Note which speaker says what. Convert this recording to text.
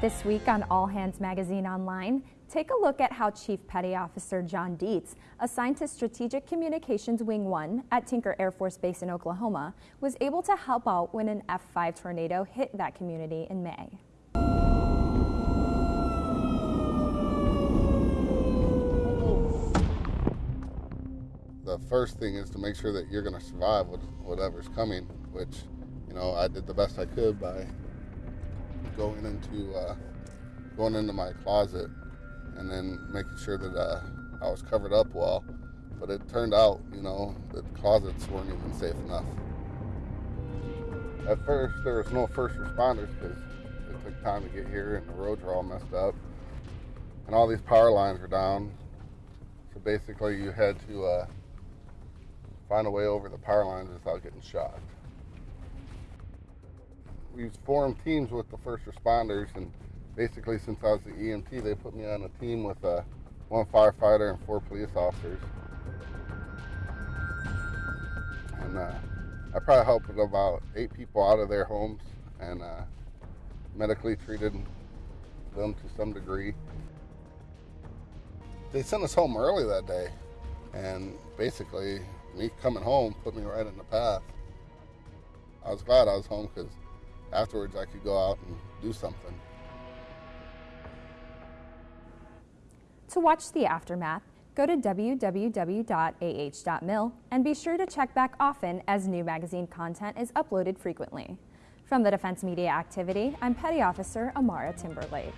Speaker 1: This week on All Hands Magazine Online, take a look at how Chief Petty Officer John Dietz, assigned to Strategic Communications Wing 1 at Tinker Air Force Base in Oklahoma, was able to help out when an F5 tornado hit that community in May.
Speaker 2: The first thing is to make sure that you're going to survive whatever's coming, which, you know, I did the best I could by going into uh, going into my closet and then making sure that uh, I was covered up well. But it turned out, you know, that the closets weren't even safe enough. At first, there was no first responders because it took time to get here and the roads were all messed up. And all these power lines were down. So basically, you had to uh, find a way over the power lines without getting shocked we've formed teams with the first responders, and basically since I was the EMT, they put me on a team with uh, one firefighter and four police officers. And uh, I probably helped about eight people out of their homes and uh, medically treated them to some degree. They sent us home early that day, and basically, me coming home put me right in the path. I was glad I was home because afterwards I could go out and do something.
Speaker 1: To watch the aftermath, go to www.ah.mil and be sure to check back often as new magazine content is uploaded frequently. From the Defense Media Activity, I'm Petty Officer Amara Timberlake.